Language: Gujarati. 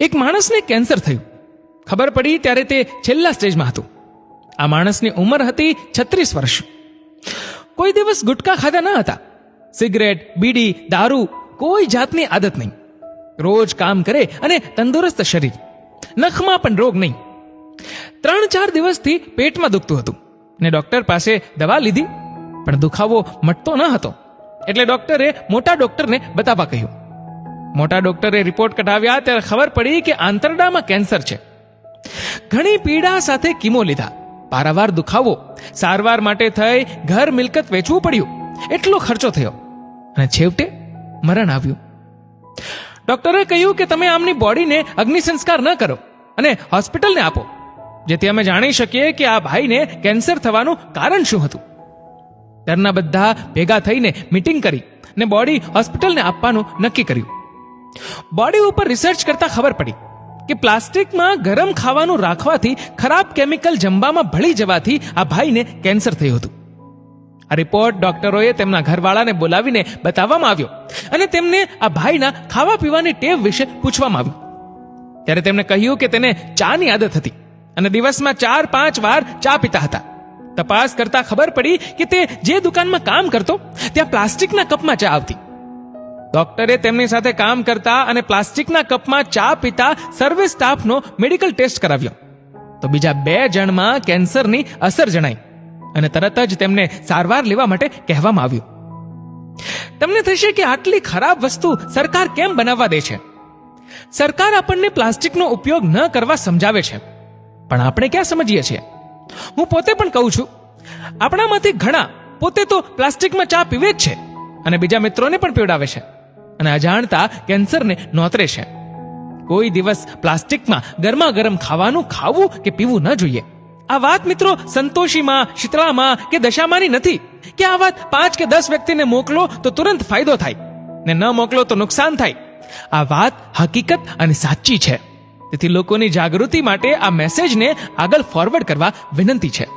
એક માણસને કેન્સર થયું. ખબર પડી ત્યારે તે છેલ્લા સ્ટેજમાં હતું. આ માણસની ઉંમર હતી છત્રીસ વર્ષ. કોઈ દિવસ ગુટકા ખાધા ન હતા. સિગરેટ, બીડી, દારૂ, કોઈ જાતની આદત નહીં. રોજ કામ કરે અને તંદુરસ્ત શરીર. નખમાં પણ રોગ નહીં. ત્રણ ચાર દિવસથી પેટમાં દુખતું હતું ને ડોક્ટર પાસે દવા લીધી, પણ દુખાવો મટતો ન હતો. એટલે ડોક્ટરે મોટા ડોક્ટરને બતાવવા કહ્યું મોટા ડોક્ટરે રિપોર્ટ કઢાવ્યા ત્યારે ખબર પડી કે આંતરડામાં કેન્સર છે. ઘણી પીડા સાથે કીમો લીધા. પારાવાર દુખાવો, સારવાર માટે થઈ ઘર મિલકત વેચવું પડ્યું. એટલો ખર્ચો થયો. અને છેવટે મરણ આવ્યું. ડોક્ટરે કહ્યું કે તમે આમની બોડીને અગ્નિ સંસ્કાર ન કરો અને હોસ્પિટલને આપો, જેથી અમે જાણી શકીએ કે આ ભાઈને કેન્સર થવાનું કારણ શું હતું. ઘરના બધા ભેગા થઈને મીટિંગ કરી ને બોડી હોસ્પિટલને આપવાનું નક્કી કર્યું. બોડી ઉપર રિસર્ચ કરતા ખબર પડી કે પ્લાસ્ટિકમાં ગરમ ખાવાનું રાખવાથી, ખરાબ કેમિકલ જમવામાં ભળી જવાથી આ ભાઈને કેન્સર થયું હતું. આ રિપોર્ટ ડોક્ટરોએ તેમના ઘરવાળાને બોલાવીને બતાવવામાં આવ્યો અને તેમને આ ભાઈના ખાવા પીવાની ટેવ વિશે પૂછવામાં આવ્યું. ત્યારે તેમણે કહ્યું કે તેને ચાની આદત હતી અને દિવસમાં ચાર, પાંચ વાર ચા પીતા હતા. તપાસ કરતા ખબર પડી કે તે જે દુકાનમાં કામ કરતો, ત્યાં પ્લાસ્ટિકના કપમાં ચા આવતી. ડોક્ટરે તેમની સાથે કામ કરતા અને પ્લાસ્ટિકના કપમાં ચા પીતા સર્વિસ સ્ટાફનો મેડિકલ ટેસ્ટ કરાવ્યો. તો બીજા બે જણમાં કેન્સરની અસર જણાઈ અને તરત જ તેમને સારવાર લેવા માટે કહેવામાં આવ્યું. તમને થશે કે આટલી ખરાબ વસ્તુ સરકાર કેમ બનાવવા દે છે? સરકાર આપણને પ્લાસ્ટિકનો ઉપયોગ ન કરવા સમજાવે છે. પણ આપણે ક્યાં સમજીએ છીએ? હું પોતે પણ કહું છું, આપણામાંથી ઘણા પોતે તો પ્લાસ્ટિકમાં ચા પીવે જ છે અને બીજા મિત્રોને પણ પીવડાવે છે. અને અજાણતા કેન્સરને નોતરે છે. કોઈ દિવસ પ્લાસ્ટિકમાં ગરમા ગરમ ખાવાનું ખાવું કે પીવું ન જોઈએ. આ વાત મિત્રો સંતોષીમાં, શીતળામાં કે દશામાની નથી. કે આ વાત પાંચ કે દસ વ્યક્તિને મોકલો તો તુરંત ફાયદો થાય. ને ન મોકલો તો નુકસાન થાય. આ વાત હકીકત અને સાચી છે. તેથી લોકોની જાગૃતિ માટે આ મેસેજને આગળ ફોરવર્ડ કરવા વિનંતી છે.